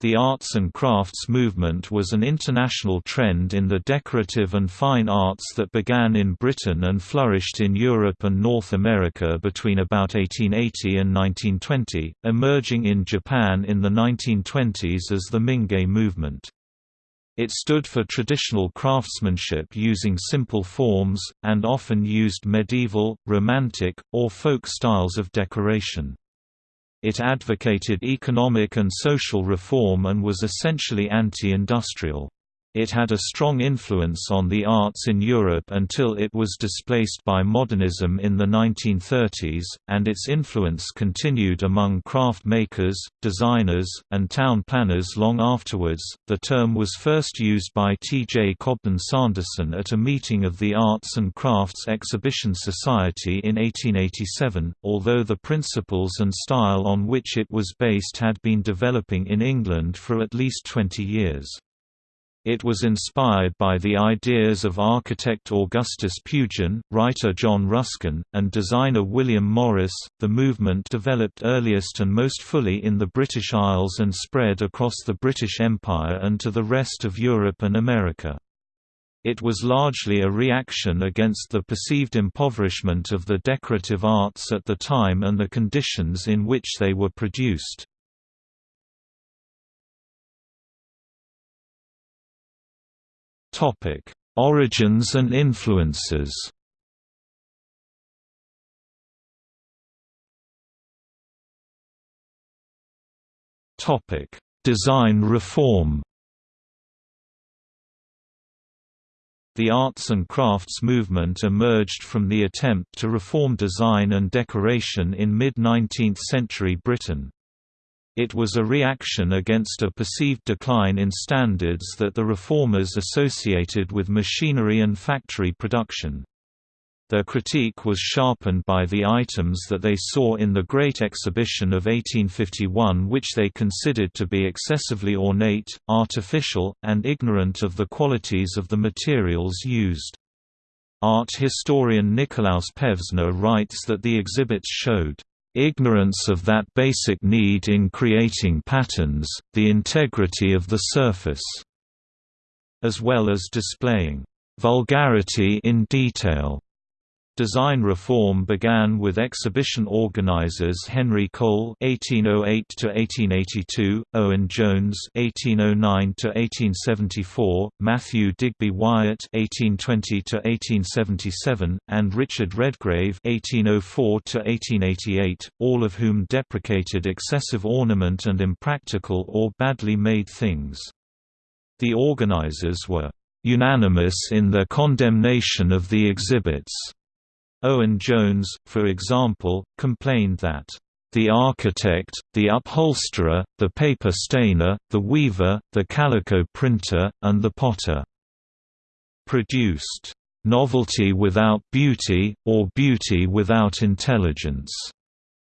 The arts and crafts movement was an international trend in the decorative and fine arts that began in Britain and flourished in Europe and North America between about 1880 and 1920, emerging in Japan in the 1920s as the Mingei movement. It stood for traditional craftsmanship using simple forms, and often used medieval, romantic, or folk styles of decoration. It advocated economic and social reform and was essentially anti-industrial. It had a strong influence on the arts in Europe until it was displaced by modernism in the 1930s, and its influence continued among craft makers, designers, and town planners long afterwards. The term was first used by T. J. Cobden Sanderson at a meeting of the Arts and Crafts Exhibition Society in 1887, although the principles and style on which it was based had been developing in England for at least 20 years. It was inspired by the ideas of architect Augustus Pugin, writer John Ruskin, and designer William Morris. The movement developed earliest and most fully in the British Isles and spread across the British Empire and to the rest of Europe and America. It was largely a reaction against the perceived impoverishment of the decorative arts at the time and the conditions in which they were produced. Topic: Origins and influences. Topic: Design reform. The arts and crafts movement emerged from the attempt to reform design and decoration in mid-19th century Britain. It was a reaction against a perceived decline in standards that the reformers associated with machinery and factory production. Their critique was sharpened by the items that they saw in the Great Exhibition of 1851 which they considered to be excessively ornate, artificial, and ignorant of the qualities of the materials used. Art historian Nikolaus Pevsner writes that the exhibits showed ignorance of that basic need in creating patterns, the integrity of the surface, as well as displaying vulgarity in detail. Design reform began with exhibition organizers Henry Cole (1808–1882), Owen Jones (1809–1874), Matthew Digby Wyatt (1820–1877), and Richard Redgrave (1804–1888), all of whom deprecated excessive ornament and impractical or badly made things. The organizers were unanimous in their condemnation of the exhibits. Owen Jones, for example, complained that the architect, the upholsterer, the paper stainer, the weaver, the calico printer, and the potter produced novelty without beauty, or beauty without intelligence.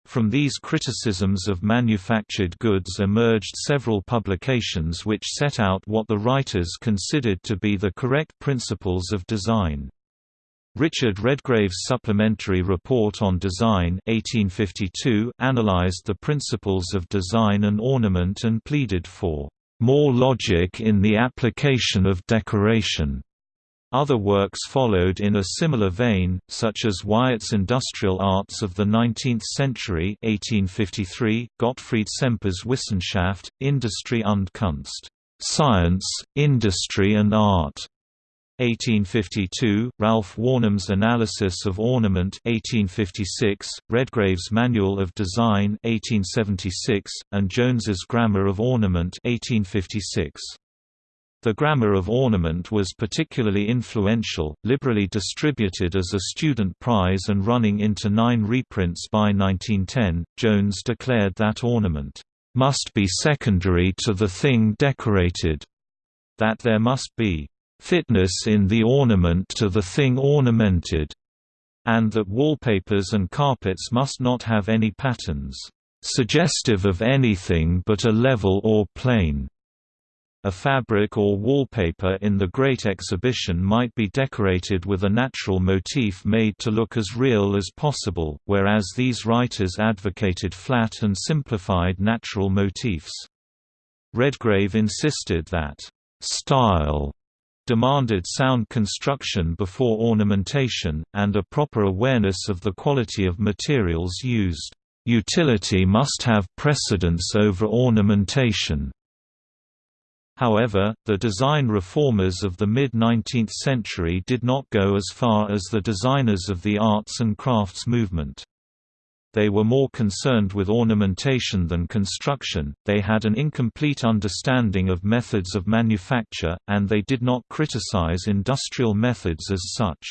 From these criticisms of manufactured goods emerged several publications which set out what the writers considered to be the correct principles of design. Richard Redgrave's Supplementary Report on Design 1852 analyzed the principles of design and ornament and pleaded for more logic in the application of decoration. Other works followed in a similar vein, such as Wyatt's Industrial Arts of the Nineteenth Century 1853, Gottfried Semper's Wissenschaft, Industrie und Kunst Science, Industry and Art 1852, Ralph Wornum's Analysis of Ornament 1856, Redgrave's Manual of Design 1876, and Jones's Grammar of Ornament 1856. The Grammar of Ornament was particularly influential, liberally distributed as a student prize and running into nine reprints by 1910. Jones declared that ornament must be secondary to the thing decorated, that there must be fitness in the ornament to the thing ornamented, and that wallpapers and carpets must not have any patterns suggestive of anything but a level or plane. A fabric or wallpaper in the Great Exhibition might be decorated with a natural motif made to look as real as possible, whereas these writers advocated flat and simplified natural motifs. Redgrave insisted that, "...style," demanded sound construction before ornamentation, and a proper awareness of the quality of materials used. Utility must have precedence over ornamentation. However, the design reformers of the mid-19th century did not go as far as the designers of the arts and crafts movement. They were more concerned with ornamentation than construction, they had an incomplete understanding of methods of manufacture, and they did not criticize industrial methods as such.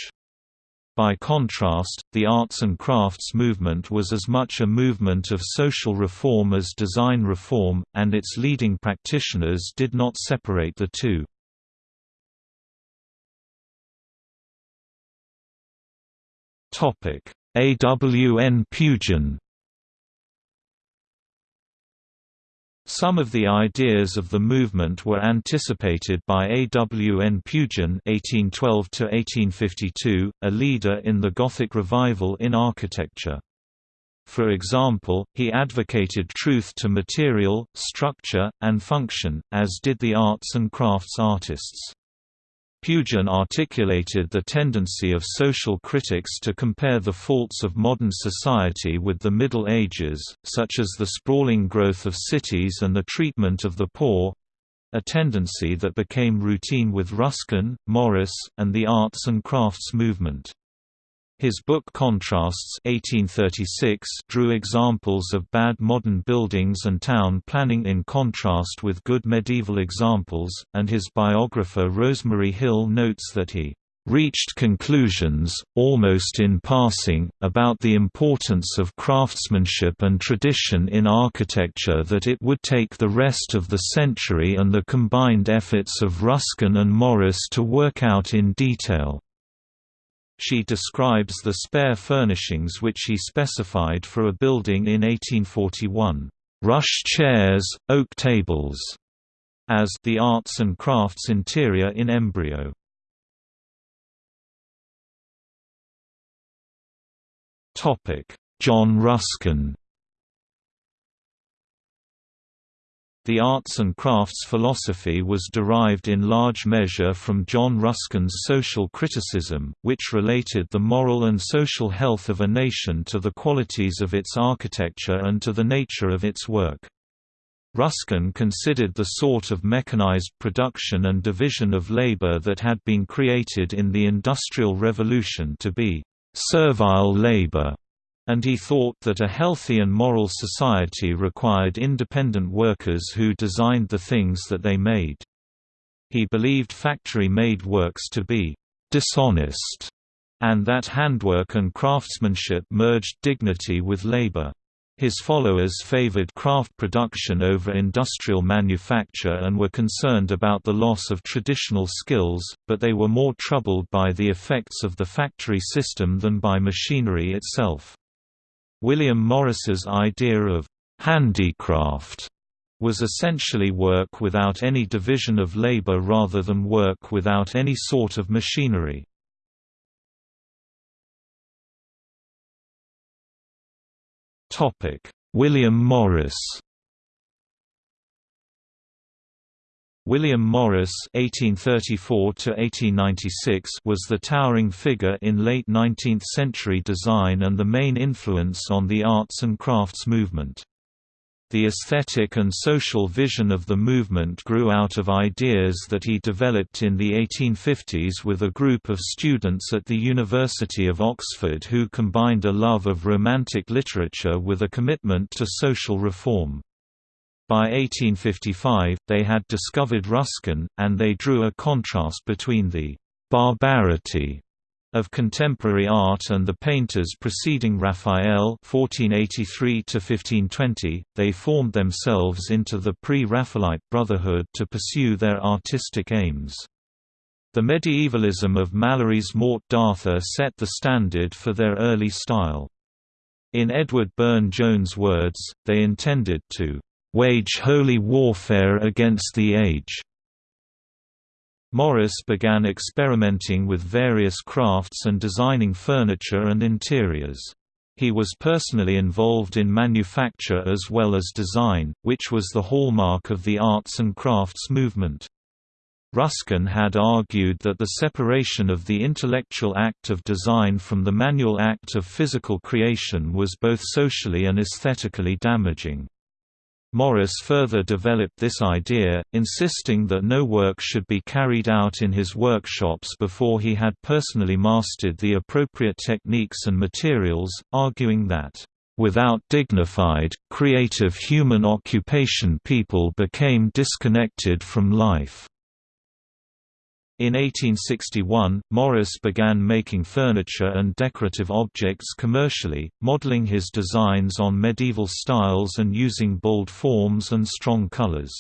By contrast, the arts and crafts movement was as much a movement of social reform as design reform, and its leading practitioners did not separate the two. AWN Pugin Some of the ideas of the movement were anticipated by A. W. N. Pugin (1812–1852), a leader in the Gothic revival in architecture. For example, he advocated truth to material, structure, and function, as did the arts and crafts artists. Pugin articulated the tendency of social critics to compare the faults of modern society with the Middle Ages, such as the sprawling growth of cities and the treatment of the poor—a tendency that became routine with Ruskin, Morris, and the arts and crafts movement. His book Contrasts 1836 drew examples of bad modern buildings and town planning in contrast with good medieval examples, and his biographer Rosemary Hill notes that he reached conclusions, almost in passing, about the importance of craftsmanship and tradition in architecture that it would take the rest of the century and the combined efforts of Ruskin and Morris to work out in detail. She describes the spare furnishings which he specified for a building in 1841, "...rush chairs, oak tables", as the arts and crafts interior in embryo. John Ruskin The arts and crafts philosophy was derived in large measure from John Ruskin's social criticism, which related the moral and social health of a nation to the qualities of its architecture and to the nature of its work. Ruskin considered the sort of mechanized production and division of labor that had been created in the Industrial Revolution to be servile labor and he thought that a healthy and moral society required independent workers who designed the things that they made. He believed factory-made works to be dishonest, and that handwork and craftsmanship merged dignity with labor. His followers favored craft production over industrial manufacture and were concerned about the loss of traditional skills, but they were more troubled by the effects of the factory system than by machinery itself. William Morris's idea of handicraft was essentially work without any division of labor rather than work without any sort of machinery. William Morris William Morris (1834–1896) was the towering figure in late 19th-century design and the main influence on the arts and crafts movement. The aesthetic and social vision of the movement grew out of ideas that he developed in the 1850s with a group of students at the University of Oxford who combined a love of romantic literature with a commitment to social reform. By 1855, they had discovered Ruskin, and they drew a contrast between the «barbarity» of contemporary art and the painters preceding Raphael 1483 they formed themselves into the Pre-Raphaelite Brotherhood to pursue their artistic aims. The medievalism of Malory's Morte d'Arthur set the standard for their early style. In Edward Burne-Jones' words, they intended to wage holy warfare against the age. Morris began experimenting with various crafts and designing furniture and interiors. He was personally involved in manufacture as well as design, which was the hallmark of the arts and crafts movement. Ruskin had argued that the separation of the intellectual act of design from the manual act of physical creation was both socially and aesthetically damaging. Morris further developed this idea, insisting that no work should be carried out in his workshops before he had personally mastered the appropriate techniques and materials, arguing that, "...without dignified, creative human occupation people became disconnected from life." In 1861, Morris began making furniture and decorative objects commercially, modeling his designs on medieval styles and using bold forms and strong colors.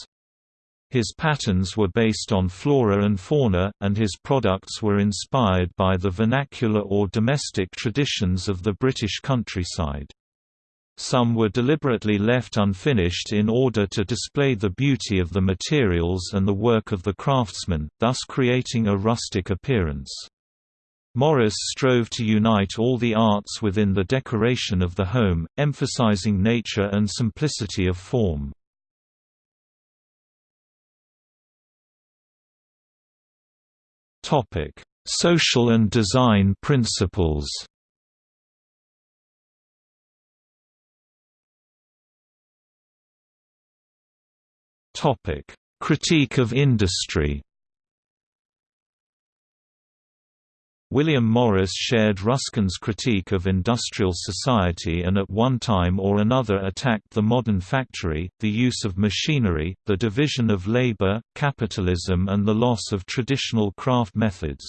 His patterns were based on flora and fauna, and his products were inspired by the vernacular or domestic traditions of the British countryside. Some were deliberately left unfinished in order to display the beauty of the materials and the work of the craftsman, thus creating a rustic appearance. Morris strove to unite all the arts within the decoration of the home, emphasizing nature and simplicity of form. Social and design principles Topic: Critique of industry. William Morris shared Ruskin's critique of industrial society and at one time or another attacked the modern factory, the use of machinery, the division of labor, capitalism and the loss of traditional craft methods.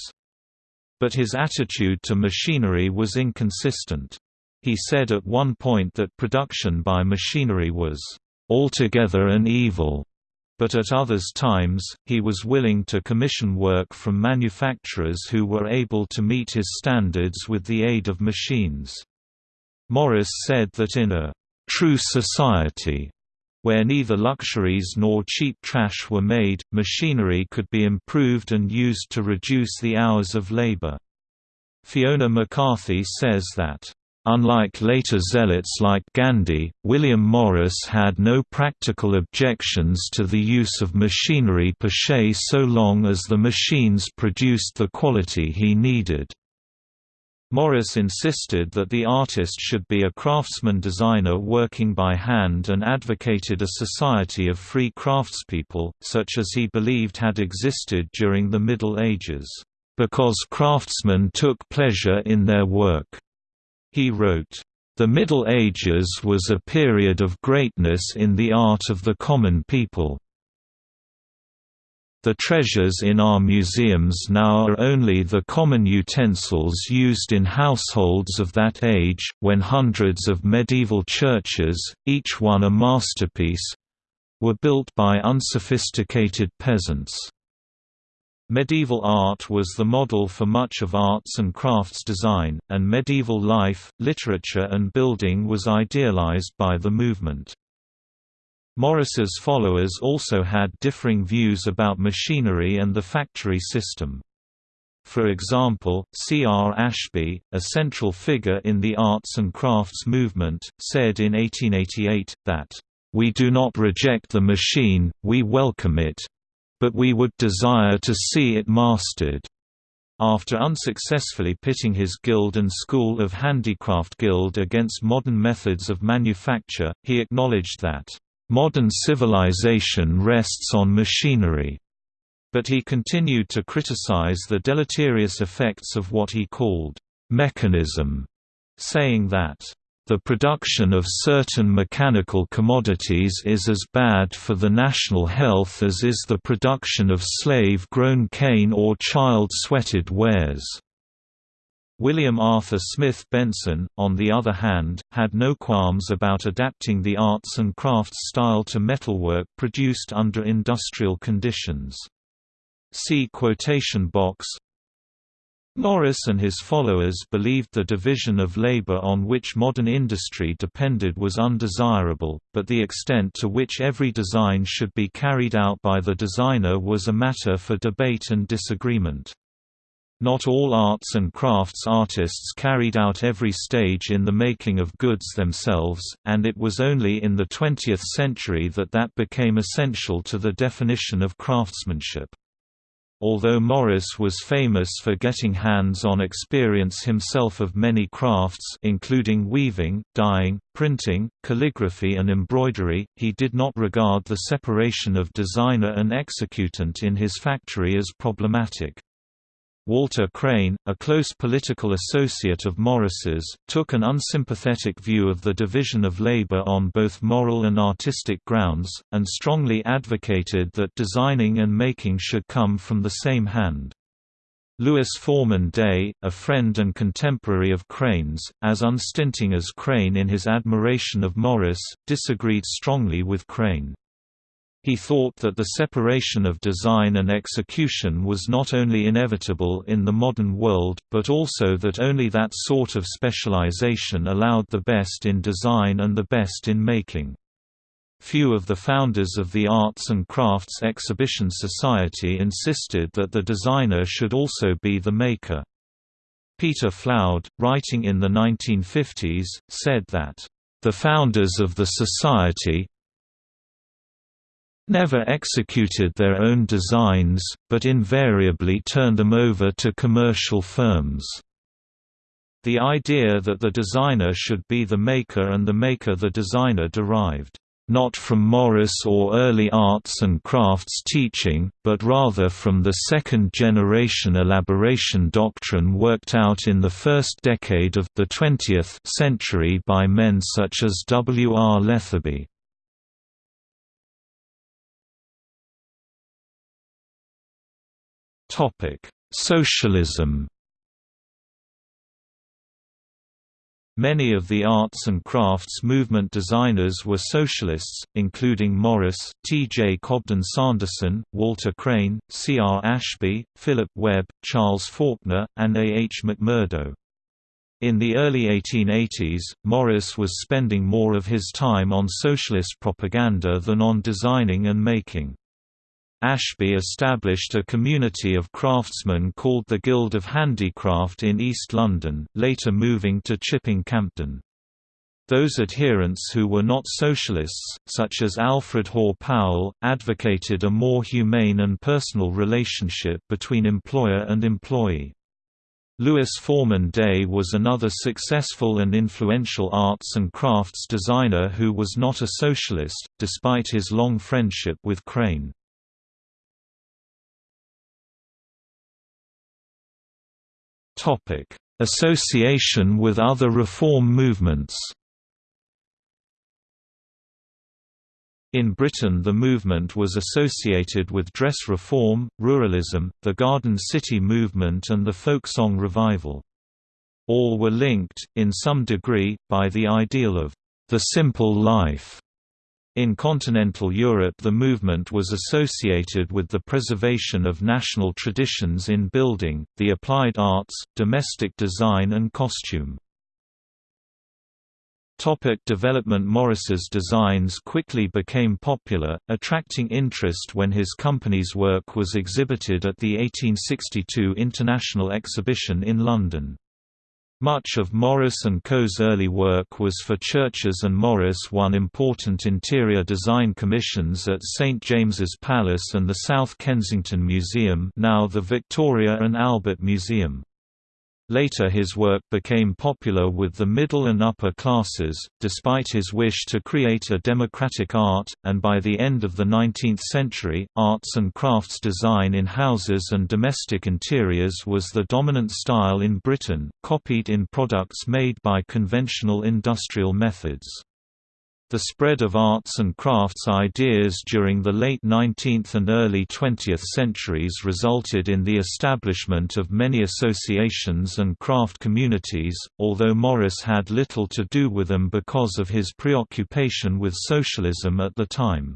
But his attitude to machinery was inconsistent. He said at one point that production by machinery was altogether an evil but at others times, he was willing to commission work from manufacturers who were able to meet his standards with the aid of machines. Morris said that in a «true society», where neither luxuries nor cheap trash were made, machinery could be improved and used to reduce the hours of labor. Fiona McCarthy says that Unlike later zealots like Gandhi, William Morris had no practical objections to the use of machinery per se so long as the machines produced the quality he needed. Morris insisted that the artist should be a craftsman-designer working by hand and advocated a society of free craftspeople, such as he believed had existed during the Middle Ages, "...because craftsmen took pleasure in their work." He wrote, "...the Middle Ages was a period of greatness in the art of the common people." The treasures in our museums now are only the common utensils used in households of that age, when hundreds of medieval churches, each one a masterpiece, were built by unsophisticated peasants. Medieval art was the model for much of arts and crafts design, and medieval life, literature and building was idealized by the movement. Morris's followers also had differing views about machinery and the factory system. For example, C. R. Ashby, a central figure in the arts and crafts movement, said in 1888, that, "...we do not reject the machine, we welcome it, but we would desire to see it mastered. After unsuccessfully pitting his guild and School of Handicraft Guild against modern methods of manufacture, he acknowledged that, "...modern civilization rests on machinery." But he continued to criticize the deleterious effects of what he called, "...mechanism", saying that, the production of certain mechanical commodities is as bad for the national health as is the production of slave-grown cane or child-sweated wares. William Arthur Smith Benson, on the other hand, had no qualms about adapting the arts and crafts style to metalwork produced under industrial conditions. See quotation box Morris and his followers believed the division of labor on which modern industry depended was undesirable, but the extent to which every design should be carried out by the designer was a matter for debate and disagreement. Not all arts and crafts artists carried out every stage in the making of goods themselves, and it was only in the 20th century that that became essential to the definition of craftsmanship. Although Morris was famous for getting hands-on experience himself of many crafts including weaving, dyeing, printing, calligraphy and embroidery, he did not regard the separation of designer and executant in his factory as problematic. Walter Crane, a close political associate of Morris's, took an unsympathetic view of the division of labor on both moral and artistic grounds, and strongly advocated that designing and making should come from the same hand. Louis Foreman Day, a friend and contemporary of Crane's, as unstinting as Crane in his admiration of Morris, disagreed strongly with Crane. He thought that the separation of design and execution was not only inevitable in the modern world, but also that only that sort of specialization allowed the best in design and the best in making. Few of the founders of the Arts and Crafts Exhibition Society insisted that the designer should also be the maker. Peter Floud, writing in the 1950s, said that, "...the founders of the society, never executed their own designs, but invariably turned them over to commercial firms. The idea that the designer should be the maker and the maker the designer derived not from Morris or early arts and crafts teaching, but rather from the second-generation elaboration doctrine worked out in the first decade of the 20th century by men such as W. R. Lethaby. Socialism. Many of the arts and crafts movement designers were socialists, including Morris, T. J. Cobden Sanderson, Walter Crane, C. R. Ashby, Philip Webb, Charles Faulkner, and A. H. Mackmurdo. In the early 1880s, Morris was spending more of his time on socialist propaganda than on designing and making. Ashby established a community of craftsmen called the Guild of Handicraft in East London, later moving to Chipping Campden. Those adherents who were not socialists, such as Alfred Hoare Powell, advocated a more humane and personal relationship between employer and employee. Louis Foreman Day was another successful and influential arts and crafts designer who was not a socialist, despite his long friendship with Crane. Association with other reform movements In Britain the movement was associated with dress reform, ruralism, the Garden City movement and the folksong revival. All were linked, in some degree, by the ideal of the simple life. In continental Europe the movement was associated with the preservation of national traditions in building, the applied arts, domestic design and costume. Topic development Morris's designs quickly became popular, attracting interest when his company's work was exhibited at the 1862 International Exhibition in London. Much of Morris & Co.'s early work was for churches and Morris won important interior design commissions at St James's Palace and the South Kensington Museum now the Victoria and Albert Museum. Later his work became popular with the middle and upper classes, despite his wish to create a democratic art, and by the end of the 19th century, arts and crafts design in houses and domestic interiors was the dominant style in Britain, copied in products made by conventional industrial methods. The spread of arts and crafts ideas during the late 19th and early 20th centuries resulted in the establishment of many associations and craft communities, although Morris had little to do with them because of his preoccupation with socialism at the time.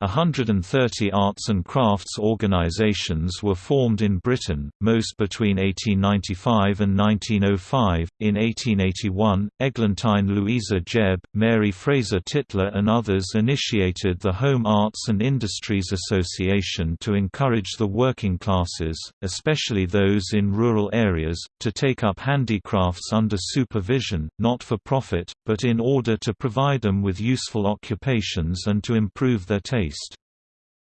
130 arts and crafts organizations were formed in Britain, most between 1895 and 1905. In 1881, Eglantine Louisa Jebb, Mary Fraser Tytler, and others initiated the Home Arts and Industries Association to encourage the working classes, especially those in rural areas, to take up handicrafts under supervision, not for profit, but in order to provide them with useful occupations and to improve their taste based.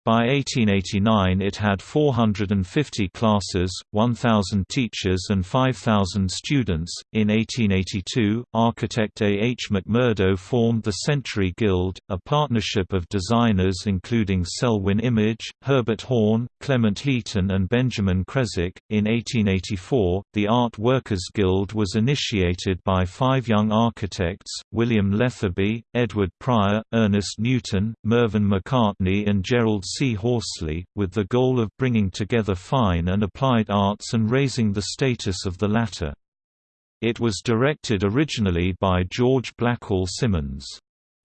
By 1889 it had 450 classes, 1,000 teachers and 5,000 students. In 1882, architect A. H. Mackmurdo formed the Century Guild, a partnership of designers including Selwyn Image, Herbert Horne, Clement Heaton and Benjamin Creswick. In 1884, the Art Workers Guild was initiated by five young architects, William Lethaby, Edward Prior, Ernest Newton, Mervyn Macartney and Gerald C. Horsley, with the goal of bringing together fine and applied arts and raising the status of the latter. It was directed originally by George Blackall Simonds.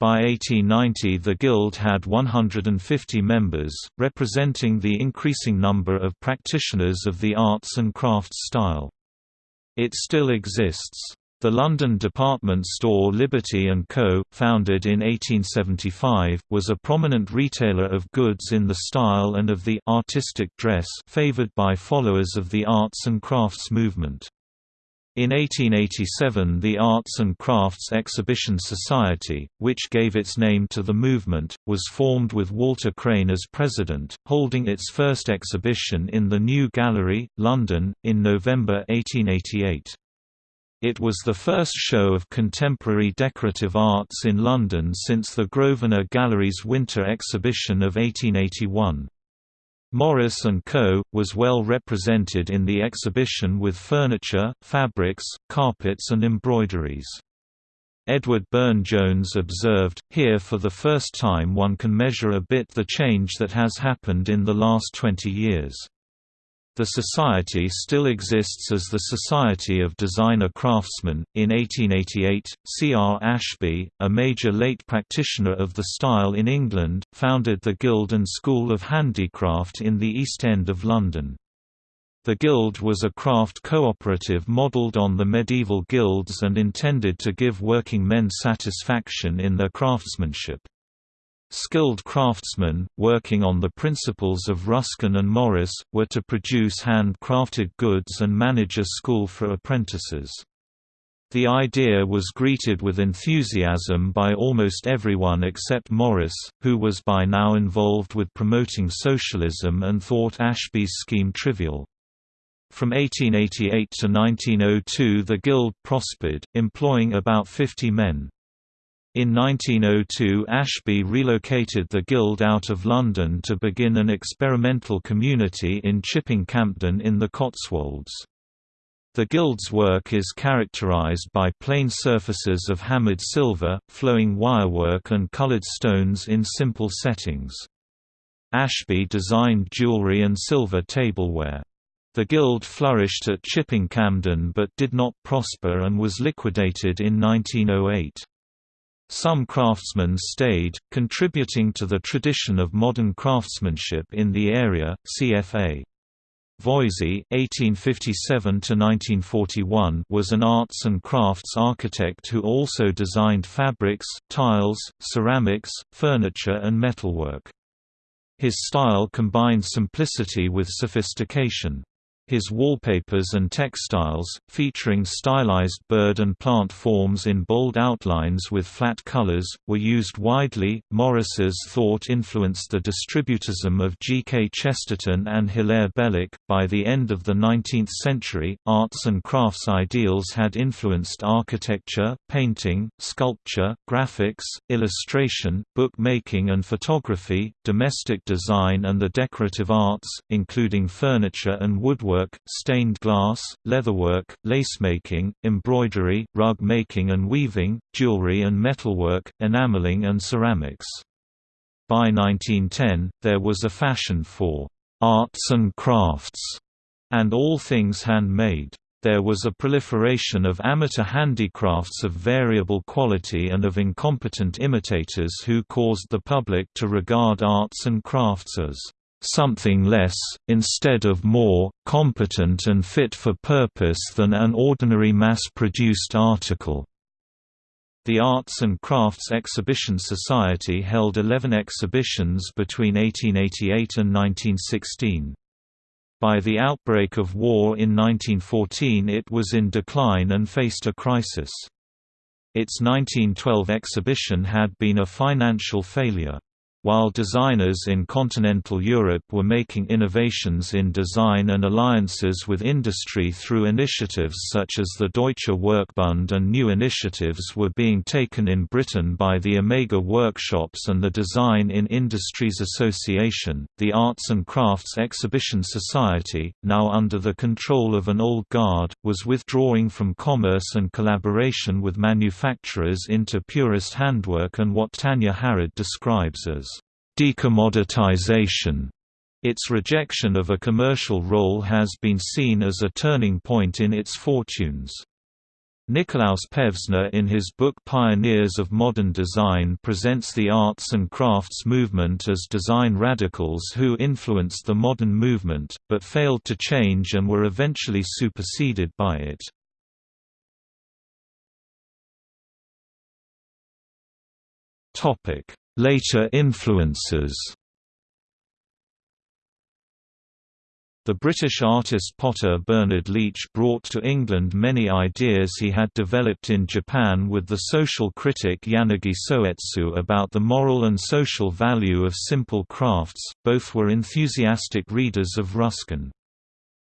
By 1890 the Guild had 150 members, representing the increasing number of practitioners of the arts and crafts style. It still exists. The London department store Liberty & Co., founded in 1875, was a prominent retailer of goods in the style and of the «artistic dress» favoured by followers of the arts and crafts movement. In 1887 the Arts and Crafts Exhibition Society, which gave its name to the movement, was formed with Walter Crane as president, holding its first exhibition in the New Gallery, London, in November 1888. It was the first show of contemporary decorative arts in London since the Grosvenor Gallery's Winter Exhibition of 1881. Morris & Co. was well represented in the exhibition with furniture, fabrics, carpets and embroideries. Edward Burne-Jones observed, here for the first time one can measure a bit the change that has happened in the last 20 years. The society still exists as the Society of Designer Craftsmen. In 1888, C. R. Ashby, a major late practitioner of the style in England, founded the Guild and School of Handicraft in the East End of London. The Guild was a craft cooperative modelled on the medieval guilds and intended to give working men satisfaction in their craftsmanship. Skilled craftsmen, working on the principles of Ruskin and Morris, were to produce hand-crafted goods and manage a school for apprentices. The idea was greeted with enthusiasm by almost everyone except Morris, who was by now involved with promoting socialism and thought Ashby's scheme trivial. From 1888 to 1902 the Guild prospered, employing about 50 men. In 1902 Ashby relocated the Guild out of London to begin an experimental community in Chipping Campden in the Cotswolds. The Guild's work is characterized by plain surfaces of hammered silver, flowing wirework and colored stones in simple settings. Ashby designed jewelry and silver tableware. The Guild flourished at Chipping Campden but did not prosper and was liquidated in 1908. Some craftsmen stayed, contributing to the tradition of modern craftsmanship in the area. CFA Voysey (1857–1941) was an arts and crafts architect who also designed fabrics, tiles, ceramics, furniture, and metalwork. His style combined simplicity with sophistication. His wallpapers and textiles, featuring stylized bird and plant forms in bold outlines with flat colors, were used widely. Morris's thought influenced the distributism of G. K. Chesterton and Hilaire Belloc. By the end of the 19th century, arts and crafts ideals had influenced architecture, painting, sculpture, graphics, illustration, bookmaking and photography, domestic design and the decorative arts, including furniture and woodwork stained glass, leatherwork, lacemaking, embroidery, rug making and weaving, jewelry and metalwork, enameling and ceramics. By 1910, there was a fashion for «arts and crafts» and all things handmade. There was a proliferation of amateur handicrafts of variable quality and of incompetent imitators who caused the public to regard arts and crafts as something less, instead of more, competent and fit for purpose than an ordinary mass-produced article. The Arts and Crafts Exhibition Society held 11 exhibitions between 1888 and 1916. By the outbreak of war in 1914 it was in decline and faced a crisis. Its 1912 exhibition had been a financial failure. While designers in continental Europe were making innovations in design and alliances with industry through initiatives such as the Deutsche Werkbund and new initiatives were being taken in Britain by the Omega Workshops and the Design in Industries Association, the Arts and Crafts Exhibition Society, now under the control of an old guard, was withdrawing from commerce and collaboration with manufacturers into purist handwork and what Tanya Harrod describes as decommoditization. Its rejection of a commercial role has been seen as a turning point in its fortunes. Nikolaus Pevsner in his book Pioneers of Modern Design presents the arts and crafts movement as design radicals who influenced the modern movement, but failed to change and were eventually superseded by it. Later influences The British artist potter Bernard Leach brought to England many ideas he had developed in Japan with the social critic Yanagi Soetsu about the moral and social value of simple crafts, both were enthusiastic readers of Ruskin.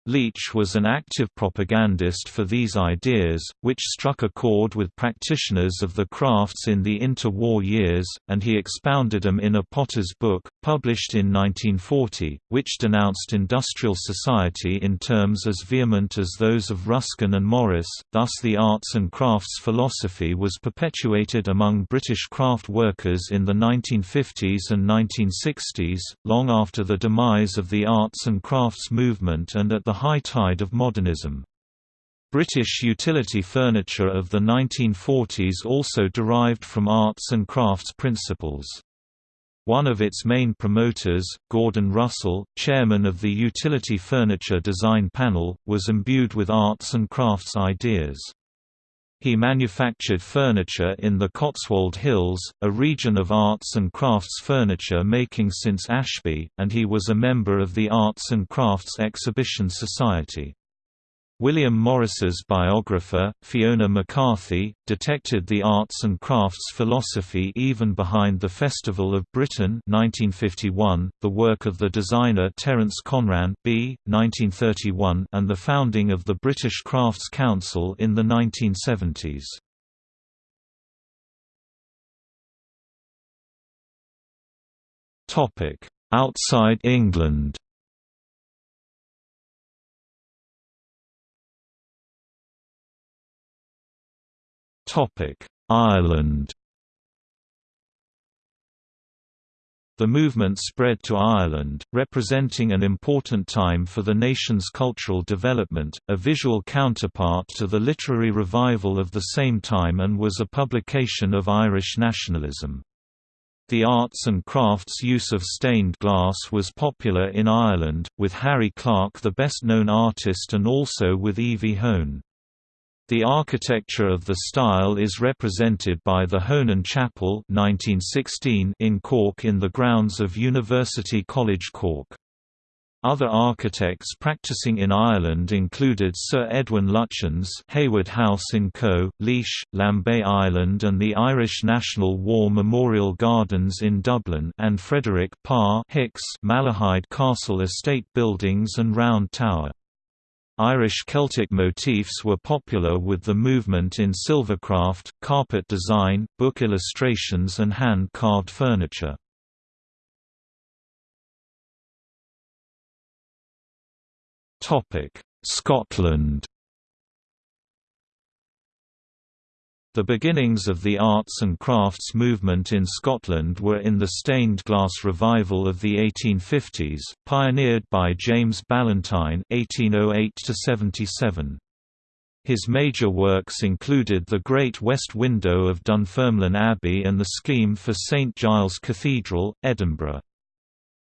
Leach was an active propagandist for these ideas, which struck a chord with practitioners of the crafts in the interwar years, and he expounded them in a Potter's book, published in 1940, which denounced industrial society in terms as vehement as those of Ruskin and Morris. Thus, the arts and crafts philosophy was perpetuated among British craft workers in the 1950s and 1960s, long after the demise of the arts and crafts movement and at the high tide of modernism. British utility furniture of the 1940s also derived from arts and crafts principles. One of its main promoters, Gordon Russell, chairman of the Utility Furniture Design Panel, was imbued with arts and crafts ideas. He manufactured furniture in the Cotswold Hills, a region of arts and crafts furniture making since Ashby, and he was a member of the Arts and Crafts Exhibition Society. William Morris's biographer, Fiona McCarthy, detected the arts and crafts philosophy even behind the Festival of Britain 1951, the work of the designer Terence Conran B. 1931, and the founding of the British Crafts Council in the 1970s. Outside England Ireland The movement spread to Ireland, representing an important time for the nation's cultural development, a visual counterpart to the literary revival of the same time and was a publication of Irish nationalism. The arts and crafts use of stained glass was popular in Ireland, with Harry Clarke the best known artist and also with Evie Hone. The architecture of the style is represented by the Honan Chapel 1916 in Cork in the grounds of University College Cork. Other architects practicing in Ireland included Sir Edwin Lutyens Heywood House in Co., Laois, Lambay Island and the Irish National War Memorial Gardens in Dublin and Frederick Parr Hicks Malahide Castle Estate buildings and Round Tower. Irish Celtic motifs were popular with the movement in silvercraft, carpet design, book illustrations and hand-carved furniture. Scotland The beginnings of the arts and crafts movement in Scotland were in the stained glass revival of the 1850s, pioneered by James Ballantine (1808–77). His major works included the Great West Window of Dunfermline Abbey and the scheme for St Giles Cathedral, Edinburgh.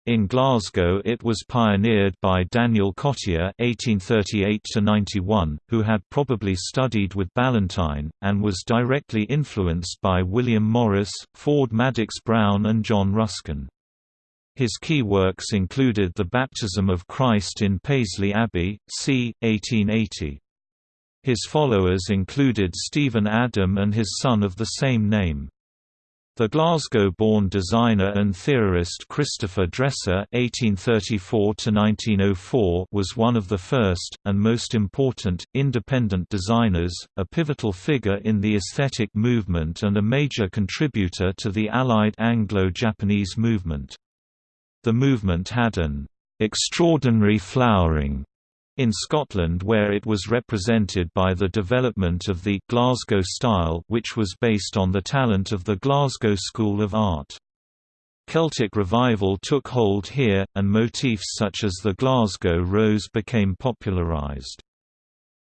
In Glasgow it was pioneered by Daniel Cottier (1838–91), who had probably studied with Ballantine, and was directly influenced by William Morris, Ford Madox Brown and John Ruskin. His key works included The Baptism of Christ in Paisley Abbey, c. 1880. His followers included Stephen Adam and his son of the same name. The Glasgow-born designer and theorist Christopher Dresser (1834–1904) was one of the first and most important independent designers, a pivotal figure in the aesthetic movement and a major contributor to the Allied Anglo-Japanese movement. The movement had an extraordinary flowering in Scotland where it was represented by the development of the Glasgow style which was based on the talent of the Glasgow School of Art. Celtic revival took hold here, and motifs such as the Glasgow rose became popularised.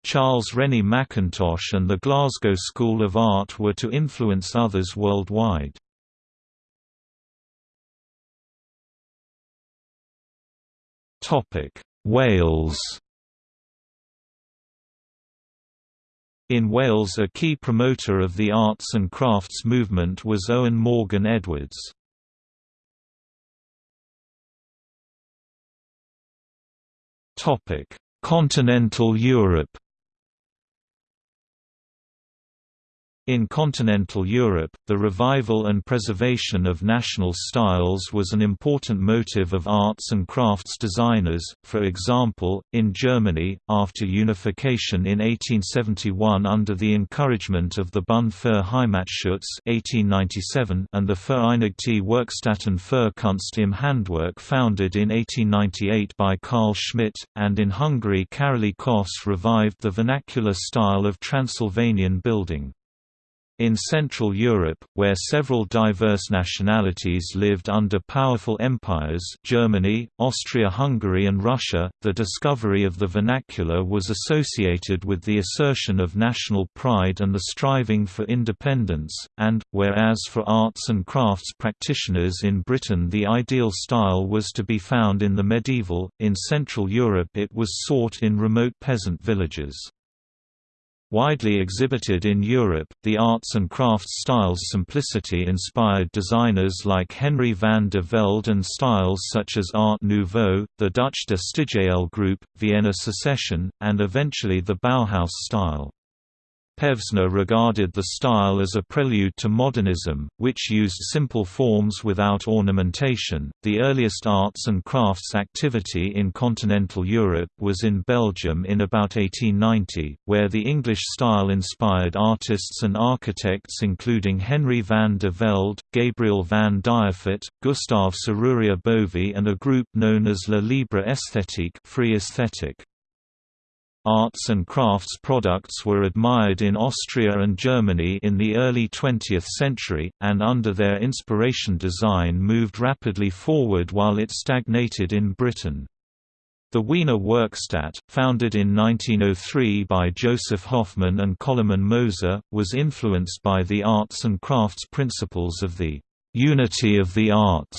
Charles Rennie Mackintosh and the Glasgow School of Art were to influence others worldwide. Wales In Wales a key promoter of the arts and crafts movement was Owen Morgan Edwards. Continental Europe In continental Europe, the revival and preservation of national styles was an important motive of arts and crafts designers, for example, in Germany, after unification in 1871 under the encouragement of the Bund für Heimatschutz 1897 and the Vereinigte Werkstätten für Kunst im Handwerk founded in 1898 by Carl Schmidt, and in Hungary Károly Kos revived the vernacular style of Transylvanian building. In Central Europe, where several diverse nationalities lived under powerful empires Germany, Austria-Hungary and Russia, the discovery of the vernacular was associated with the assertion of national pride and the striving for independence, and, whereas for arts and crafts practitioners in Britain the ideal style was to be found in the medieval, in Central Europe it was sought in remote peasant villages. Widely exhibited in Europe, the arts and crafts styles simplicity inspired designers like Henry van de Velde and styles such as Art Nouveau, the Dutch De Stijl group, Vienna Secession, and eventually the Bauhaus style. Pevsner regarded the style as a prelude to modernism, which used simple forms without ornamentation. The earliest arts and crafts activity in continental Europe was in Belgium in about 1890, where the English style inspired artists and architects including Henry van de Velde, Gabriel van Dievoet, Gustave Serrurier Bovy, and a group known as La Libre Esthétique, free aesthetic. Arts and crafts products were admired in Austria and Germany in the early 20th century, and under their inspiration design moved rapidly forward while it stagnated in Britain. The Wiener Werkstätte, founded in 1903 by Joseph Hoffmann and Koloman Moser, was influenced by the arts and crafts principles of the «unity of the arts»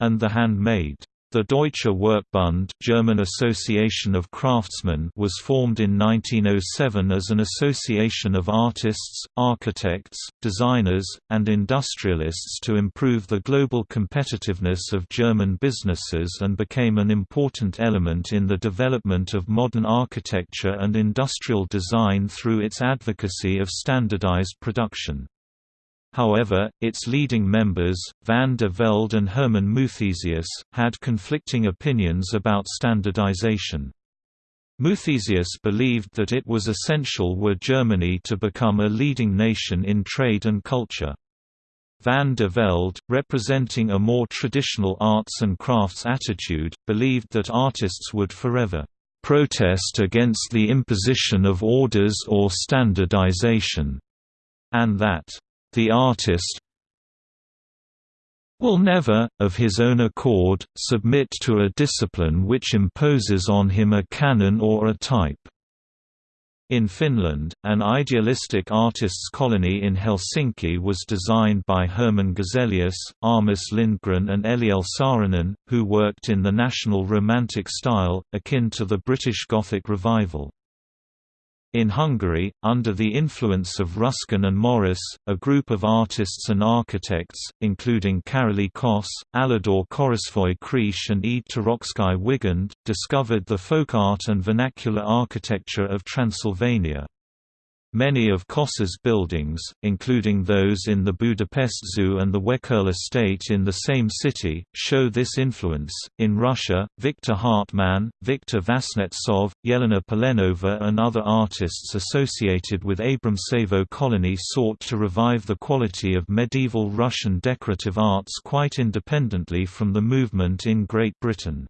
and the handmade. The Deutsche Werkbund German Association of Craftsmen was formed in 1907 as an association of artists, architects, designers, and industrialists to improve the global competitiveness of German businesses and became an important element in the development of modern architecture and industrial design through its advocacy of standardized production. However, its leading members, van der Velde and Hermann Muthesius, had conflicting opinions about standardization. Muthesius believed that it was essential were Germany to become a leading nation in trade and culture. Van der Velde, representing a more traditional arts and crafts attitude, believed that artists would forever protest against the imposition of orders or standardization, and that the artist will never, of his own accord, submit to a discipline which imposes on him a canon or a type. In Finland, an idealistic artists' colony in Helsinki was designed by Herman Gesellius, Armas Lindgren and Eliel Saarinen, who worked in the National Romantic style, akin to the British Gothic Revival. In Hungary, under the influence of Ruskin and Morris, a group of artists and architects, including Karoly Kos, Aladár Körösfői Kriesch and E. Toroczkai Wigand, discovered the folk art and vernacular architecture of Transylvania. Many of Kos's buildings, including those in the Budapest Zoo and the Wekerle State in the same city, show this influence. In Russia, Viktor Hartmann, Viktor Vasnetsov, Yelena Polenova, and other artists associated with Abramtsevo colony sought to revive the quality of medieval Russian decorative arts quite independently from the movement in Great Britain.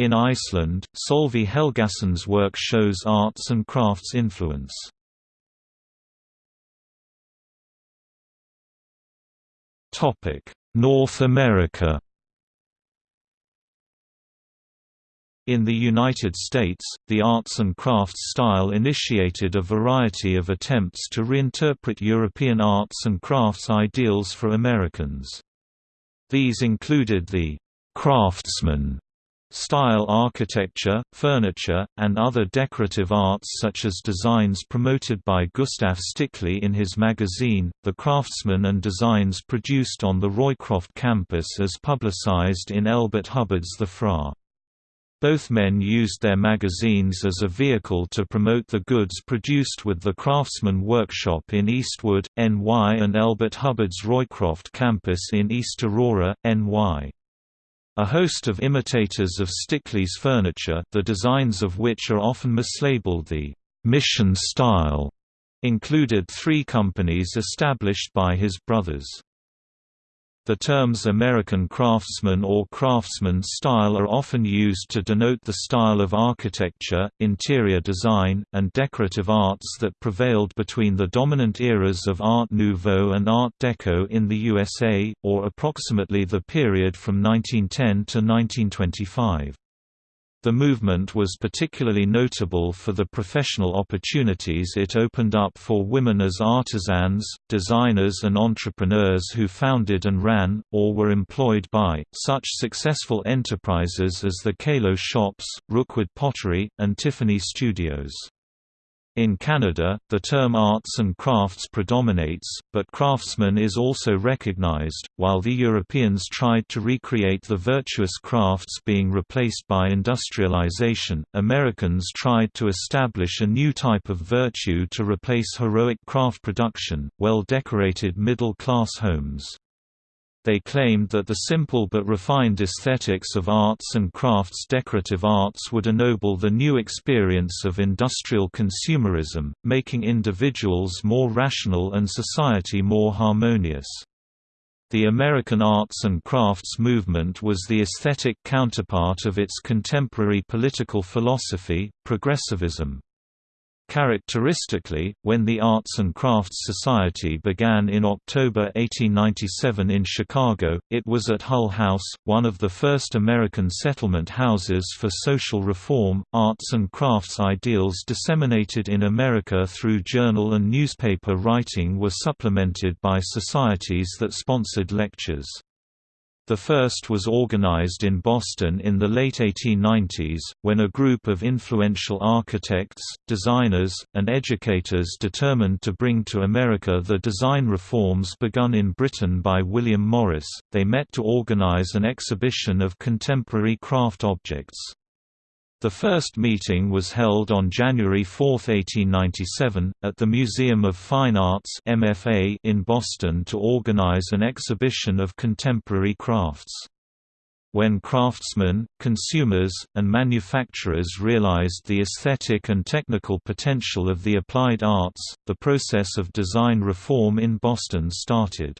In Iceland, Sölvi Helgason's work shows arts and crafts influence. North America In the United States, the arts and crafts style initiated a variety of attempts to reinterpret European arts and crafts ideals for Americans. These included the «craftsman» Style architecture, furniture, and other decorative arts such as designs promoted by Gustav Stickley in his magazine, The Craftsman and designs produced on the Roycroft campus as publicized in Elbert Hubbard's The Fra. Both men used their magazines as a vehicle to promote the goods produced with the Craftsman Workshop in Eastwood, NY and Elbert Hubbard's Roycroft campus in East Aurora, NY. A host of imitators of Stickley's furniture the designs of which are often mislabeled the «mission style» included three companies established by his brothers. The terms American craftsman or craftsman style are often used to denote the style of architecture, interior design, and decorative arts that prevailed between the dominant eras of Art Nouveau and Art Deco in the USA, or approximately the period from 1910 to 1925. The movement was particularly notable for the professional opportunities it opened up for women as artisans, designers and entrepreneurs who founded and ran, or were employed by, such successful enterprises as the Kalo Shops, Rookwood Pottery, and Tiffany Studios. In Canada, the term arts and crafts predominates, but craftsman is also recognized. While the Europeans tried to recreate the virtuous crafts being replaced by industrialization, Americans tried to establish a new type of virtue to replace heroic craft production, well decorated middle class homes. They claimed that the simple but refined aesthetics of arts and crafts decorative arts would ennoble the new experience of industrial consumerism, making individuals more rational and society more harmonious. The American arts and crafts movement was the aesthetic counterpart of its contemporary political philosophy, progressivism. Characteristically, when the Arts and Crafts Society began in October 1897 in Chicago, it was at Hull House, one of the first American settlement houses for social reform. Arts and crafts ideals disseminated in America through journal and newspaper writing were supplemented by societies that sponsored lectures. The first was organized in Boston in the late 1890s, when a group of influential architects, designers, and educators determined to bring to America the design reforms begun in Britain by William Morris. They met to organize an exhibition of contemporary craft objects. The first meeting was held on January 4, 1897, at the Museum of Fine Arts MFA in Boston to organize an exhibition of contemporary crafts. When craftsmen, consumers, and manufacturers realized the aesthetic and technical potential of the applied arts, the process of design reform in Boston started.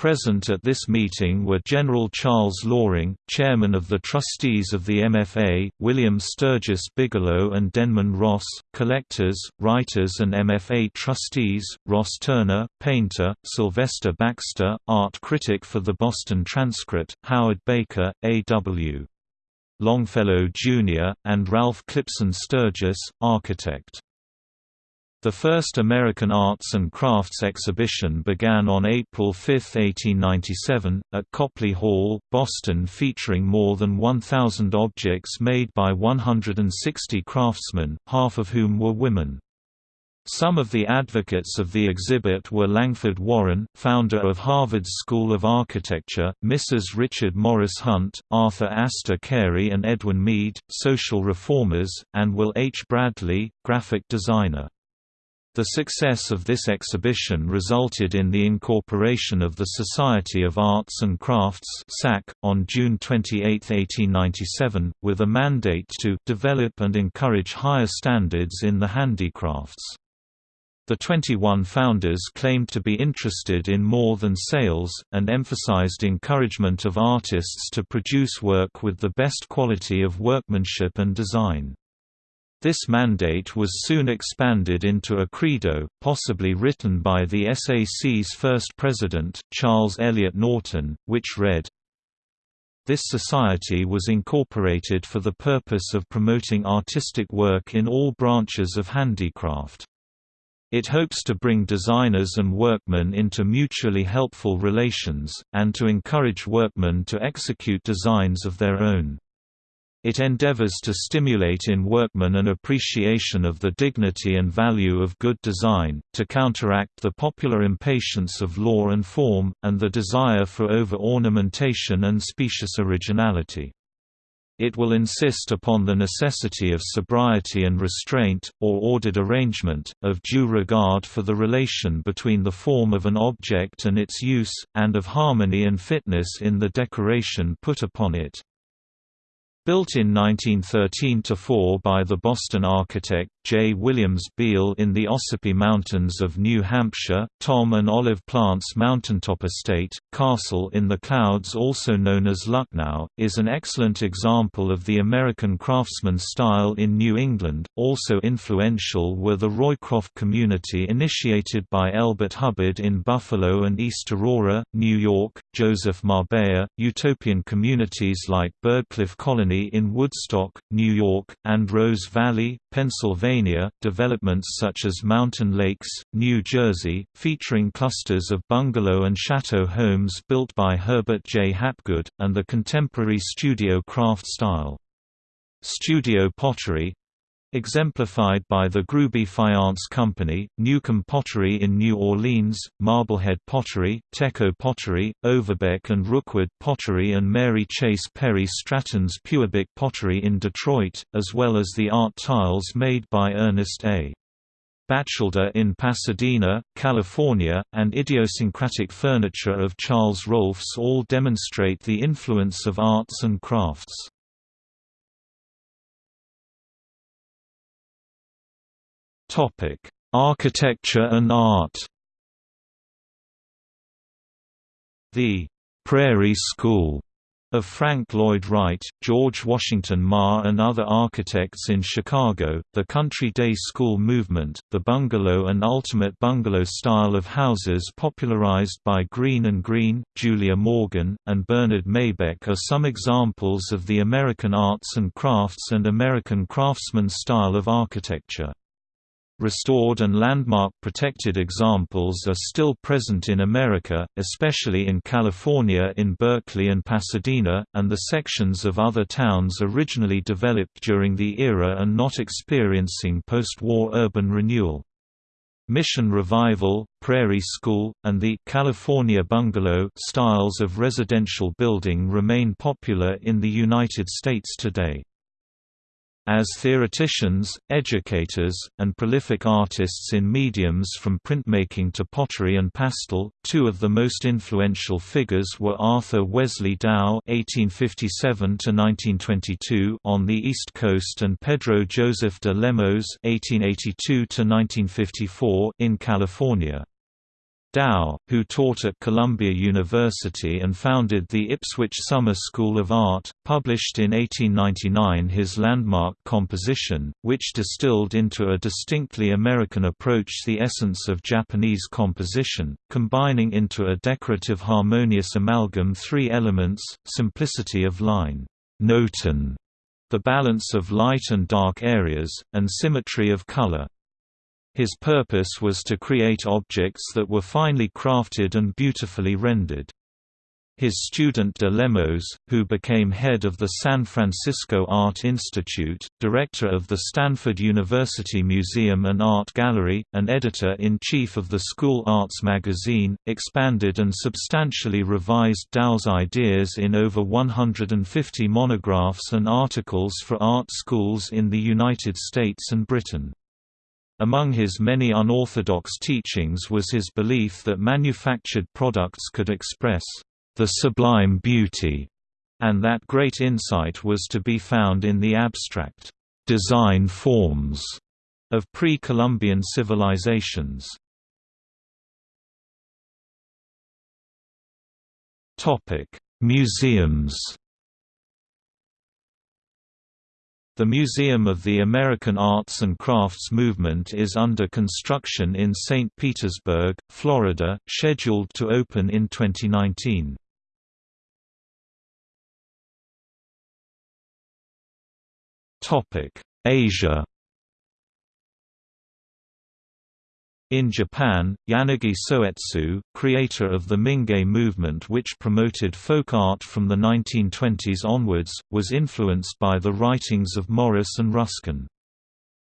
Present at this meeting were General Charles Loring, chairman of the trustees of the MFA, William Sturgis Bigelow and Denman Ross, collectors, writers and MFA trustees, Ross Turner, painter, Sylvester Baxter, art critic for the Boston Transcript, Howard Baker, A.W. Longfellow Jr., and Ralph Clipston Sturgis, architect. The first American Arts and Crafts exhibition began on April 5, 1897, at Copley Hall, Boston featuring more than 1,000 objects made by 160 craftsmen, half of whom were women. Some of the advocates of the exhibit were Langford Warren, founder of Harvard's School of Architecture, Mrs. Richard Morris Hunt, Arthur Astor Carey and Edwin Mead, social reformers, and Will H. Bradley, graphic designer. The success of this exhibition resulted in the incorporation of the Society of Arts and Crafts on June 28, 1897, with a mandate to «develop and encourage higher standards in the handicrafts». The 21 founders claimed to be interested in more than sales, and emphasized encouragement of artists to produce work with the best quality of workmanship and design. This mandate was soon expanded into a credo, possibly written by the SAC's first president, Charles Eliot Norton, which read, This society was incorporated for the purpose of promoting artistic work in all branches of handicraft. It hopes to bring designers and workmen into mutually helpful relations, and to encourage workmen to execute designs of their own. It endeavors to stimulate in workmen an appreciation of the dignity and value of good design, to counteract the popular impatience of law and form, and the desire for over-ornamentation and specious originality. It will insist upon the necessity of sobriety and restraint, or ordered arrangement, of due regard for the relation between the form of an object and its use, and of harmony and fitness in the decoration put upon it. Built in 1913–4 by the Boston architect, J. Williams Beal in the Ossipee Mountains of New Hampshire, Tom and Olive Plant's mountaintop estate, Castle in the Clouds also known as Lucknow, is an excellent example of the American craftsman style in New England. Also influential were the Roycroft community initiated by Elbert Hubbard in Buffalo and East Aurora, New York, Joseph Marbella, utopian communities like Byrdcliffe Colony in Woodstock, New York, and Rose Valley, Pennsylvania, developments such as Mountain Lakes, New Jersey, featuring clusters of bungalow and chateau homes built by Herbert J. Hapgood, and the contemporary studio craft style. Studio pottery, exemplified by the Grueby Faience Company, Newcomb Pottery in New Orleans, Marblehead Pottery, Teco Pottery, Overbeck and Rookwood Pottery and Mary Chase Perry Stratton's Pewabic Pottery in Detroit, as well as the art tiles made by Ernest A. Batchelder in Pasadena, California, and idiosyncratic furniture of Charles Rohlfs all demonstrate the influence of arts and crafts. Topic: Architecture and art. The Prairie School of Frank Lloyd Wright, George Washington Maher and other architects in Chicago, the Country Day School movement, the bungalow and ultimate bungalow style of houses popularized by Greene and Greene, Julia Morgan, and Bernard Maybeck are some examples of the American arts and crafts and American craftsman style of architecture. Restored and landmark protected examples are still present in America, especially in California in Berkeley and Pasadena, and the sections of other towns originally developed during the era and not experiencing post-war urban renewal. Mission Revival, Prairie School, and the California Bungalow styles of residential building remain popular in the United States today. As theoreticians, educators, and prolific artists in mediums from printmaking to pottery and pastel, two of the most influential figures were Arthur Wesley Dow (1857–1922) on the East Coast and Pedro Joseph de Lemos (1882–1954) in California. Dow, who taught at Columbia University and founded the Ipswich Summer School of Art, published in 1899 his landmark composition, which distilled into a distinctly American approach the essence of Japanese composition, combining into a decorative harmonious amalgam three elements, simplicity of line, notan, the balance of light and dark areas, and symmetry of color. His purpose was to create objects that were finely crafted and beautifully rendered. His student de Lemos, who became head of the San Francisco Art Institute, director of the Stanford University Museum and Art Gallery, and editor-in-chief of the School Arts magazine, expanded and substantially revised Dow's ideas in over 150 monographs and articles for art schools in the United States and Britain. Among his many unorthodox teachings was his belief that manufactured products could express the sublime beauty, and that great insight was to be found in the abstract design forms of pre-Columbian civilizations. Topic: Museums. The Museum of the American Arts and Crafts Movement is under construction in St. Petersburg, Florida, scheduled to open in 2019. Asia In Japan, Yanagi Soetsu, creator of the Mingei movement which promoted folk art from the 1920s onwards, was influenced by the writings of Morris and Ruskin.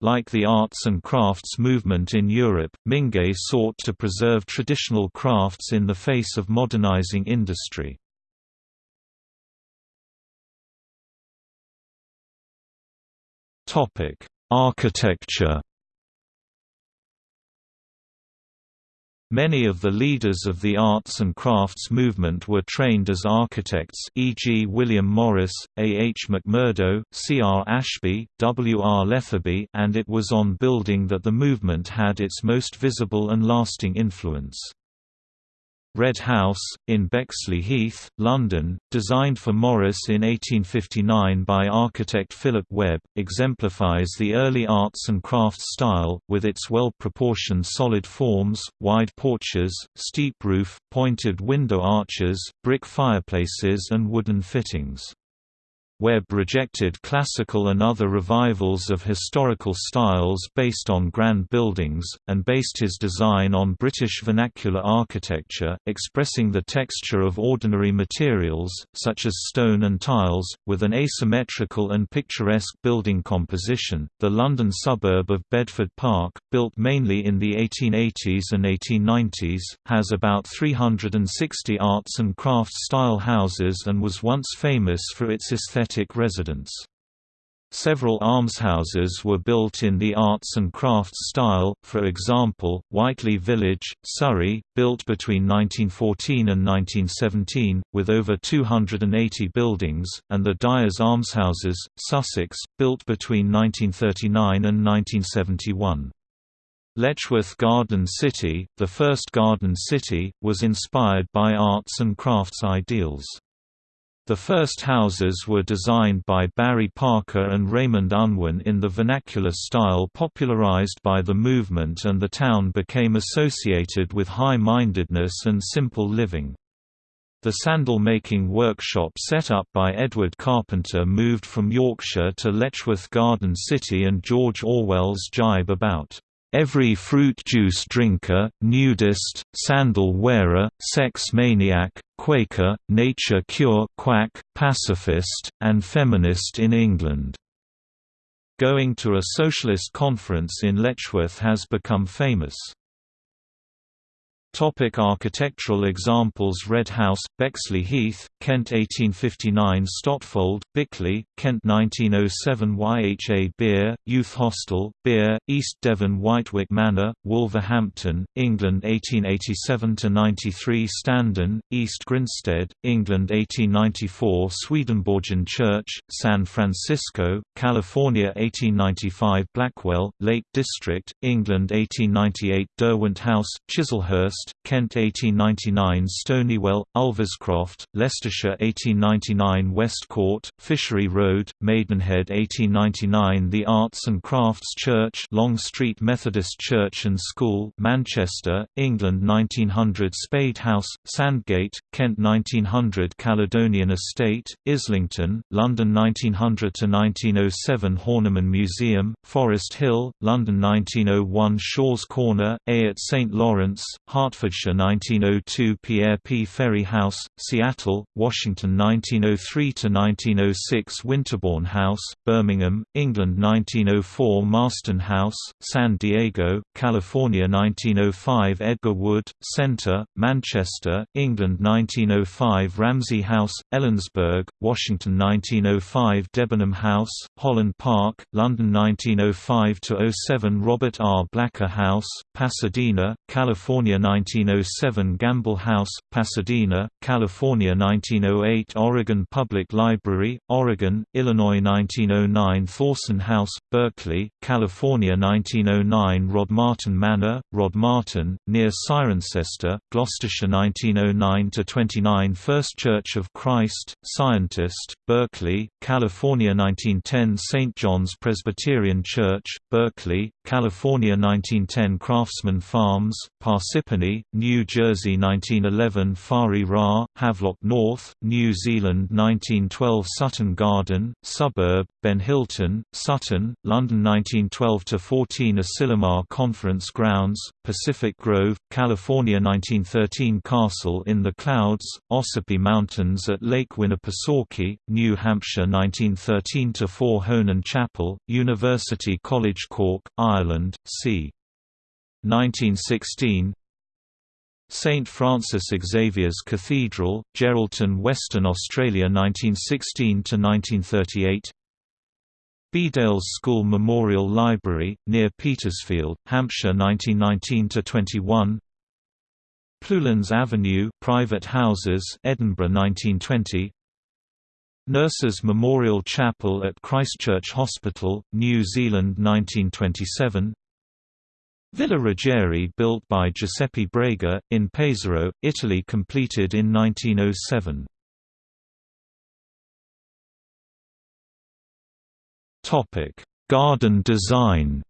Like the arts and crafts movement in Europe, Mingei sought to preserve traditional crafts in the face of modernizing industry. Architecture Many of the leaders of the arts and crafts movement were trained as architects e.g. William Morris, A. H. Mackmurdo, C. R. Ashby, W. R. Lethaby and it was on building that the movement had its most visible and lasting influence. Red House, in Bexley Heath, London, designed for Morris in 1859 by architect Philip Webb, exemplifies the early arts and crafts style, with its well-proportioned solid forms, wide porches, steep roof, pointed window arches, brick fireplaces and wooden fittings. Webb rejected classical and other revivals of historical styles based on grand buildings, and based his design on British vernacular architecture, expressing the texture of ordinary materials, such as stone and tiles, with an asymmetrical and picturesque building composition. The London suburb of Bedford Park, built mainly in the 1880s and 1890s, has about 360 arts and crafts style houses and was once famous for its aesthetic residence. Several almshouses were built in the arts and crafts style, for example, Whiteley Village, Surrey, built between 1914 and 1917, with over 280 buildings, and the Dyers Almshouses, Sussex, built between 1939 and 1971. Letchworth Garden City, the first garden city, was inspired by arts and crafts ideals. The first houses were designed by Barry Parker and Raymond Unwin in the vernacular style popularized by the movement and the town became associated with high-mindedness and simple living. The sandal-making workshop set up by Edward Carpenter moved from Yorkshire to Letchworth Garden City and George Orwell's jibe about Every fruit juice drinker, nudist, sandal wearer, sex maniac, Quaker, nature cure quack, pacifist, and feminist in England. Going to a socialist conference in Letchworth has become famous. Topic architectural examples Red House, Bexley Heath, Kent 1859 Stotfold, Bickley, Kent 1907 YHA Beer, Youth Hostel, Beer, East Devon Wightwick Manor, Wolverhampton, England 1887–93 Standen, East Grinstead, England 1894 Swedenborgian Church, San Francisco, California 1895 Blackwell, Lake District, England 1898 Derwent House, Chislehurst West, Kent 1899 Stonywell, Ulverscroft, Leicestershire 1899 West Court, Fishery Road, Maidenhead 1899 The Arts and Crafts Church Long Street Methodist Church and School Manchester, England 1900 Spade House, Sandgate, Kent 1900 Caledonian Estate, Islington, London 1900–1907 Horniman Museum, Forest Hill, London 1901 Shaw's Corner, Ayot St. Lawrence, Hertfordshire 1902 Pierre P. Ferry House, Seattle, Washington 1903–1906 Winterbourne House, Birmingham, England 1904 Marston House, San Diego, California 1905 Edgar Wood, Center, Manchester, England 1905 Ramsey House, Ellensburg, Washington 1905 Debenham House, Holland Park, London 1905–07 Robert R. Blacker House, Pasadena, California 1907 Gamble House, Pasadena, California 1908 Oregon Public Library, Oregon, Illinois 1909 Thorson House, Berkeley, California 1909 Rodmarton Manor, Rodmarton, near Cirencester, Gloucestershire 1909–29 First Church of Christ, Scientist, Berkeley, California 1910 St. John's Presbyterian Church, Berkeley, California 1910 Craftsman Farms, Parsippany, New Jersey 1911 Fari Ra, Havelock North, New Zealand 1912 Sutton Garden, Suburb, Benhilton, Sutton, London 1912–14 Asilomar Conference Grounds, Pacific Grove, California 1913 Castle in the Clouds, Ossipee Mountains at Lake Winnipesaukee, New Hampshire 1913–4 Honan Chapel, University College Cork, Ireland, c. 1916 St Francis Xavier's Cathedral, Geraldton Western Australia 1916–1938 Bedales School Memorial Library, near Petersfield, Hampshire 1919–21 Plewlands Avenue private houses, Edinburgh 1920 Nurses Memorial Chapel at Christchurch Hospital, New Zealand 1927 Villa Ruggieri built by Giuseppe Brega, in Pesaro, Italy completed in 1907. Garden design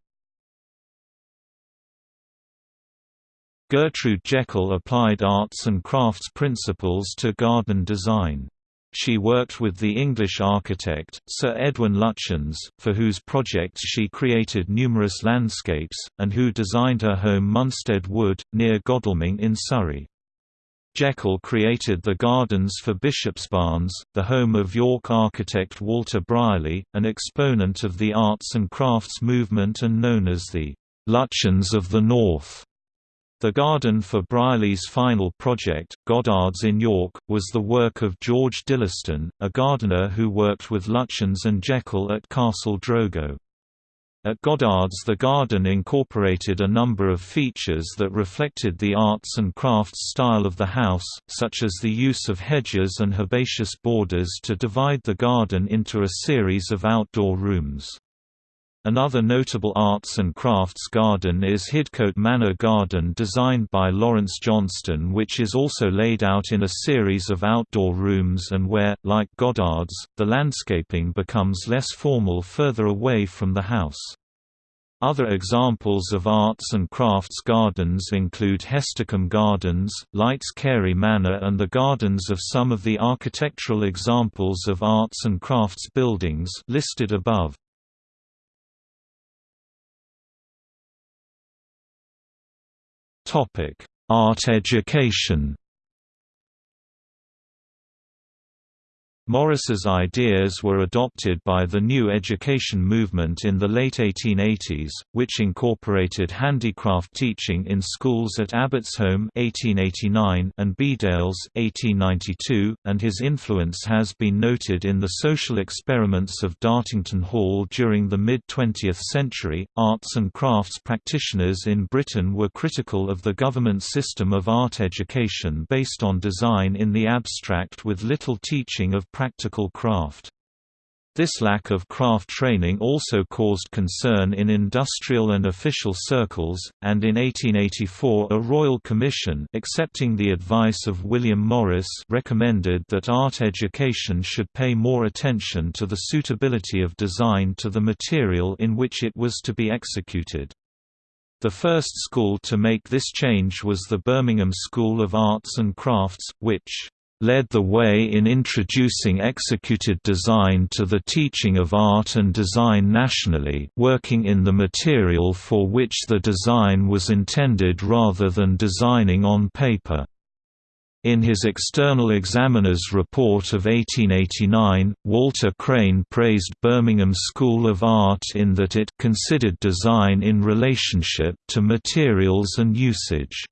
Gertrude Jekyll applied arts and crafts principles to garden design. She worked with the English architect, Sir Edwin Lutyens, for whose projects she created numerous landscapes, and who designed her home Munstead Wood, near Godalming in Surrey. Jekyll created the gardens for Bishopsbarns, the home of York architect Walter Brierley, an exponent of the arts and crafts movement and known as the Lutyens of the North. The garden for Brierley's final project, Goddard's in York, was the work of George Dillistone, a gardener who worked with Lutyens and Jekyll at Castle Drogo. At Goddard's the garden incorporated a number of features that reflected the arts and crafts style of the house, such as the use of hedges and herbaceous borders to divide the garden into a series of outdoor rooms. Another notable arts and crafts garden is Hidcote Manor Garden designed by Lawrence Johnston which is also laid out in a series of outdoor rooms and where, like Goddard's, the landscaping becomes less formal further away from the house. Other examples of arts and crafts gardens include Hestercombe Gardens, Lytes Cary Manor and the gardens of some of the architectural examples of arts and crafts buildings listed above. Art education Morris's ideas were adopted by the new education movement in the late 1880s, which incorporated handicraft teaching in schools at Abbotsholme (1889) and Bedales (1892), and his influence has been noted in the social experiments of Dartington Hall during the mid-20th century. Arts and crafts practitioners in Britain were critical of the government system of art education based on design in the abstract with little teaching of practical craft. This lack of craft training also caused concern in industrial and official circles, and in 1884 a royal commission accepting the advice of William Morris recommended that art education should pay more attention to the suitability of design to the material in which it was to be executed. The first school to make this change was the Birmingham School of Arts and Crafts, which led the way in introducing executed design to the teaching of art and design nationally working in the material for which the design was intended rather than designing on paper. In his External Examiner's Report of 1889, Walter Crane praised Birmingham School of Art in that it considered design in relationship to materials and usage.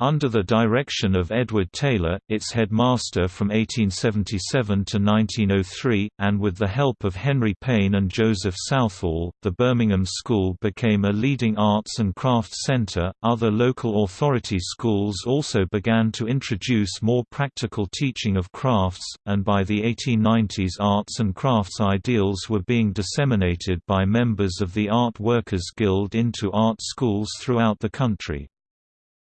Under the direction of Edward Taylor, its headmaster from 1877 to 1903, and with the help of Henry Payne and Joseph Southall, the Birmingham School became a leading arts and crafts centre. Other local authority schools also began to introduce more practical teaching of crafts, and by the 1890s, arts and crafts ideals were being disseminated by members of the Art Workers Guild into art schools throughout the country.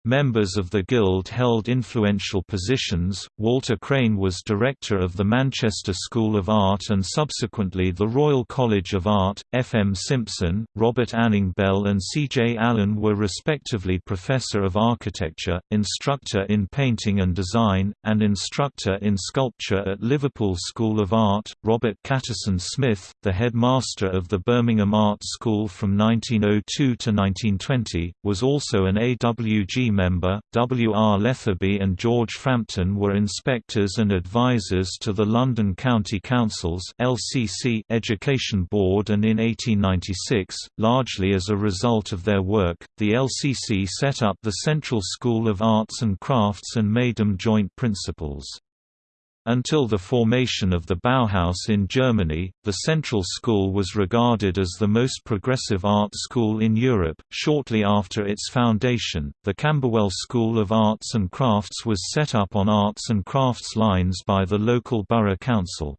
Members of the Guild held influential positions. Walter Crane was director of the Manchester School of Art and subsequently the Royal College of Art. F. M. Simpson, Robert Anning Bell, and C. J. Allen were respectively Professor of Architecture, Instructor in Painting and Design, and Instructor in Sculpture at Liverpool School of Art. Robert Catterson Smith, the headmaster of the Birmingham Art School from 1902 to 1920, was also an AWG member, W. R. Lethaby and George Frampton were inspectors and advisors to the London County Council's LCC Education Board and in 1896, largely as a result of their work, the LCC set up the Central School of Arts and Crafts and made them joint principals. Until the formation of the Bauhaus in Germany, the Central School was regarded as the most progressive art school in Europe. Shortly after its foundation, the Camberwell School of Arts and Crafts was set up on arts and crafts lines by the local borough council.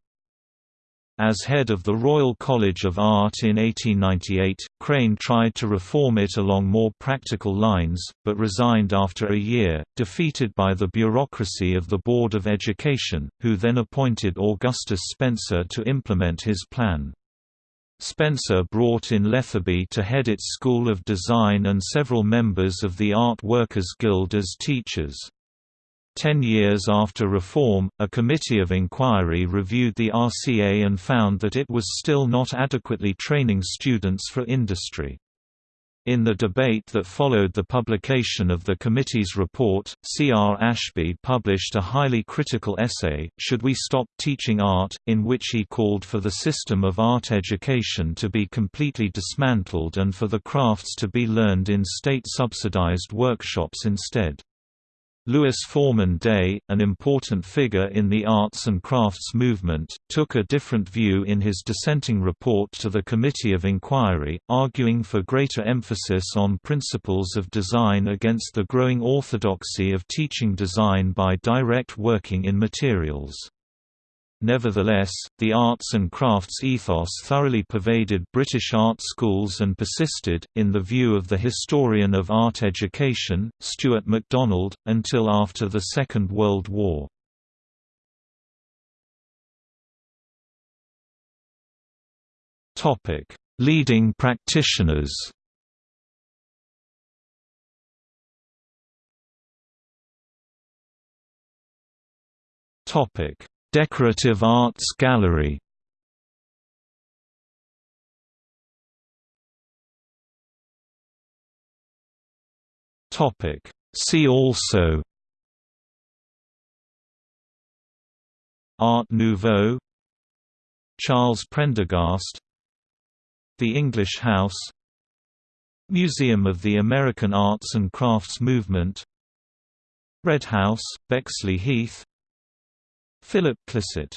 As head of the Royal College of Art in 1898, Crane tried to reform it along more practical lines, but resigned after a year, defeated by the bureaucracy of the Board of Education, who then appointed Augustus Spencer to implement his plan. Spencer brought in Lethaby to head its School of Design and several members of the Art Workers Guild as teachers. Ten years after reform, a committee of inquiry reviewed the RCA and found that it was still not adequately training students for industry. In the debate that followed the publication of the committee's report, C. R. Ashby published a highly critical essay, Should We Stop Teaching Art?, in which he called for the system of art education to be completely dismantled and for the crafts to be learned in state-subsidized workshops instead. Louis Foreman Day, an important figure in the arts and crafts movement, took a different view in his dissenting report to the Committee of Inquiry, arguing for greater emphasis on principles of design against the growing orthodoxy of teaching design by direct working in materials. Nevertheless, the arts and crafts ethos thoroughly pervaded British art schools and persisted, in the view of the historian of art education, Stuart MacDonald, until after the Second World War. Leading practitioners Topic Decorative Arts Gallery. See also. Art Nouveau. Charles Prendergast. The English House. Museum of the American Arts and Crafts Movement. Red House, Bexley Heath Philip Clisset